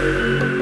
Música